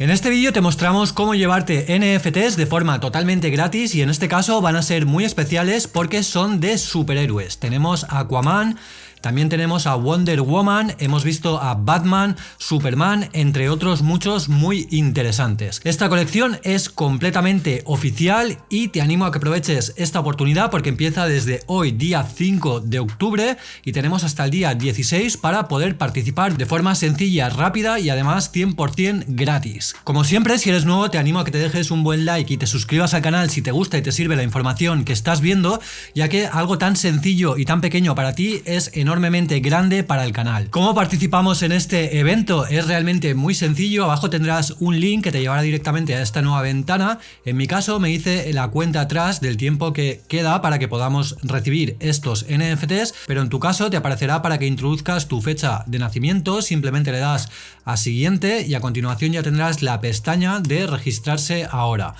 En este vídeo te mostramos cómo llevarte NFTs de forma totalmente gratis y en este caso van a ser muy especiales porque son de superhéroes. Tenemos Aquaman, también tenemos a Wonder Woman, hemos visto a Batman, Superman, entre otros muchos muy interesantes. Esta colección es completamente oficial y te animo a que aproveches esta oportunidad porque empieza desde hoy día 5 de octubre y tenemos hasta el día 16 para poder participar de forma sencilla, rápida y además 100% gratis. Como siempre, si eres nuevo te animo a que te dejes un buen like y te suscribas al canal si te gusta y te sirve la información que estás viendo, ya que algo tan sencillo y tan pequeño para ti es enorme enormemente grande para el canal. ¿Cómo participamos en este evento? Es realmente muy sencillo, abajo tendrás un link que te llevará directamente a esta nueva ventana. En mi caso me hice la cuenta atrás del tiempo que queda para que podamos recibir estos NFTs, pero en tu caso te aparecerá para que introduzcas tu fecha de nacimiento, simplemente le das a siguiente y a continuación ya tendrás la pestaña de registrarse ahora.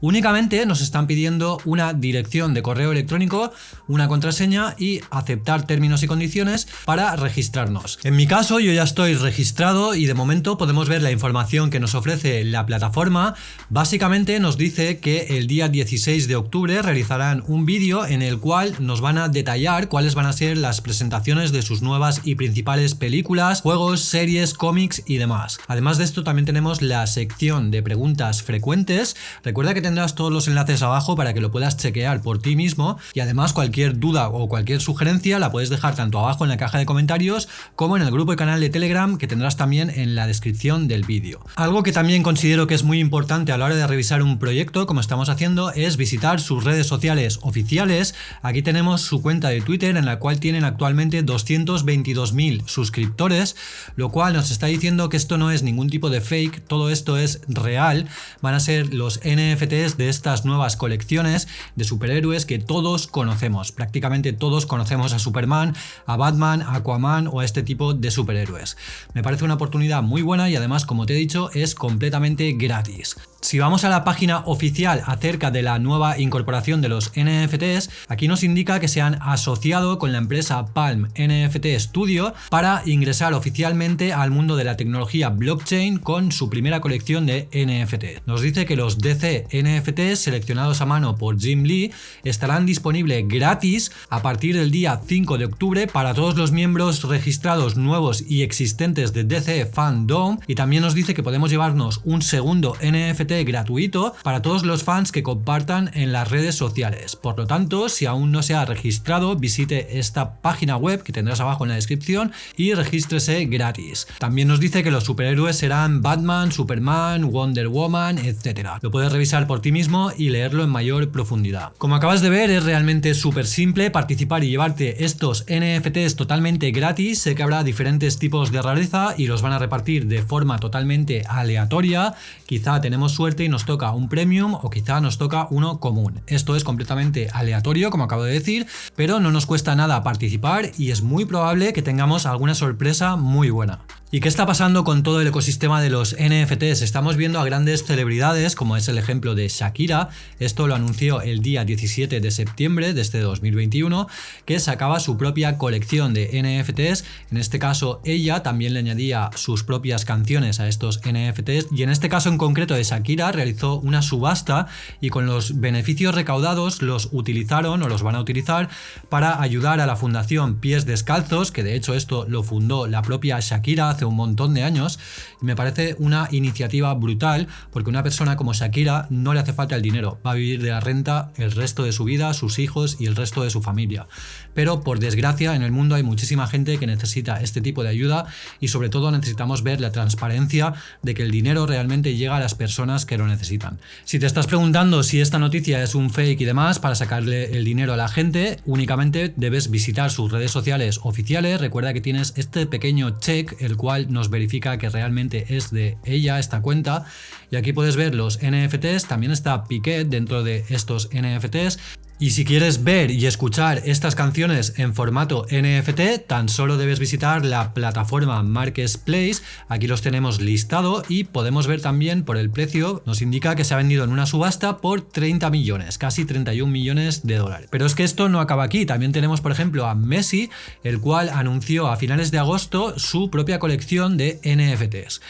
Únicamente nos están pidiendo una dirección de correo electrónico, una contraseña y aceptar términos y condiciones para registrarnos. En mi caso yo ya estoy registrado y de momento podemos ver la información que nos ofrece la plataforma. Básicamente nos dice que el día 16 de octubre realizarán un vídeo en el cual nos van a detallar cuáles van a ser las presentaciones de sus nuevas y principales películas, juegos, series, cómics y demás. Además de esto también tenemos la sección de preguntas frecuentes. Recuerda que tendrás todos los enlaces abajo para que lo puedas chequear por ti mismo y además cualquier duda o cualquier sugerencia la puedes dejar tanto abajo en la caja de comentarios como en el grupo y canal de Telegram que tendrás también en la descripción del vídeo. Algo que también considero que es muy importante a la hora de revisar un proyecto como estamos haciendo es visitar sus redes sociales oficiales. Aquí tenemos su cuenta de Twitter en la cual tienen actualmente 222.000 suscriptores, lo cual nos está diciendo que esto no es ningún tipo de fake, todo esto es real, van a ser los NFT de estas nuevas colecciones de superhéroes que todos conocemos. Prácticamente todos conocemos a Superman, a Batman, a Aquaman o a este tipo de superhéroes. Me parece una oportunidad muy buena y además, como te he dicho, es completamente gratis. Si vamos a la página oficial acerca de la nueva incorporación de los NFTs, aquí nos indica que se han asociado con la empresa Palm NFT Studio para ingresar oficialmente al mundo de la tecnología blockchain con su primera colección de NFT. Nos dice que los DC NFTs seleccionados a mano por Jim Lee estarán disponibles gratis a partir del día 5 de octubre para todos los miembros registrados nuevos y existentes de DC Fandom y también nos dice que podemos llevarnos un segundo NFT gratuito para todos los fans que compartan en las redes sociales. Por lo tanto, si aún no se ha registrado, visite esta página web que tendrás abajo en la descripción y regístrese gratis. También nos dice que los superhéroes serán Batman, Superman, Wonder Woman, etc. Lo puedes revisar por ti mismo y leerlo en mayor profundidad. Como acabas de ver, es realmente súper simple participar y llevarte estos NFTs totalmente gratis. Sé que habrá diferentes tipos de rareza y los van a repartir de forma totalmente aleatoria. Quizá tenemos suerte y nos toca un premium o quizá nos toca uno común. Esto es completamente aleatorio, como acabo de decir, pero no nos cuesta nada participar y es muy probable que tengamos alguna sorpresa muy buena. ¿Y qué está pasando con todo el ecosistema de los NFTs? Estamos viendo a grandes celebridades, como es el ejemplo de Shakira, esto lo anunció el día 17 de septiembre de este 2021, que sacaba su propia colección de NFTs, en este caso ella también le añadía sus propias canciones a estos NFTs, y en este caso en concreto de Shakira realizó una subasta y con los beneficios recaudados los utilizaron o los van a utilizar para ayudar a la fundación Pies Descalzos, que de hecho esto lo fundó la propia Shakira hace un montón de años y me parece una iniciativa brutal porque una persona como Shakira no le hace falta el dinero, va a vivir de la renta el resto de su vida, sus hijos y el resto de su familia. Pero por desgracia en el mundo hay muchísima gente que necesita este tipo de ayuda y sobre todo necesitamos ver la transparencia de que el dinero realmente llega a las personas que lo necesitan. Si te estás preguntando si esta noticia es un fake y demás para sacarle el dinero a la gente, únicamente debes visitar sus redes sociales oficiales, recuerda que tienes este pequeño check el cual nos verifica que realmente es de ella esta cuenta. Y aquí puedes ver los NFTs, también está Piquet dentro de estos NFTs Y si quieres ver y escuchar estas canciones en formato NFT, tan solo debes visitar la plataforma Marketplace, aquí los tenemos listado y podemos ver también por el precio, nos indica que se ha vendido en una subasta por 30 millones, casi 31 millones de dólares. Pero es que esto no acaba aquí, también tenemos por ejemplo a Messi, el cual anunció a finales de agosto su propia colección de NFTs.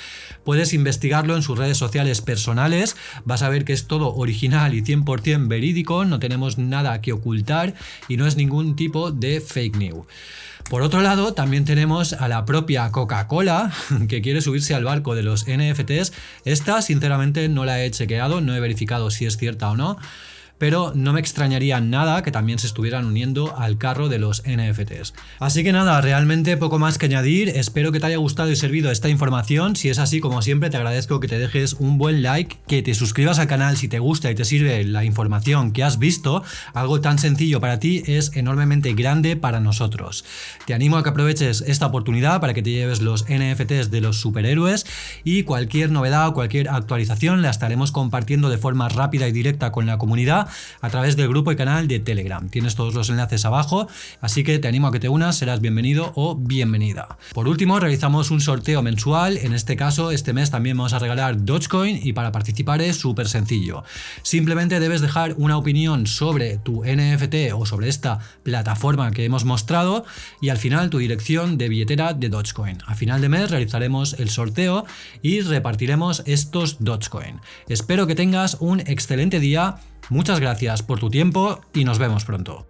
Puedes investigarlo en sus redes sociales personales, vas a ver que es todo original y 100% verídico, no tenemos nada que ocultar y no es ningún tipo de fake news. Por otro lado, también tenemos a la propia Coca-Cola, que quiere subirse al barco de los NFTs. Esta, sinceramente, no la he chequeado, no he verificado si es cierta o no pero no me extrañaría nada que también se estuvieran uniendo al carro de los NFTs. Así que nada, realmente poco más que añadir, espero que te haya gustado y servido esta información, si es así como siempre te agradezco que te dejes un buen like, que te suscribas al canal si te gusta y te sirve la información que has visto, algo tan sencillo para ti es enormemente grande para nosotros. Te animo a que aproveches esta oportunidad para que te lleves los NFTs de los superhéroes y cualquier novedad o cualquier actualización la estaremos compartiendo de forma rápida y directa con la comunidad a través del grupo y canal de Telegram. Tienes todos los enlaces abajo, así que te animo a que te unas, serás bienvenido o bienvenida. Por último, realizamos un sorteo mensual, en este caso este mes también vamos a regalar Dogecoin y para participar es súper sencillo. Simplemente debes dejar una opinión sobre tu NFT o sobre esta plataforma que hemos mostrado y al final tu dirección de billetera de Dogecoin. A final de mes realizaremos el sorteo y repartiremos estos Dogecoin. Espero que tengas un excelente día Muchas gracias por tu tiempo y nos vemos pronto.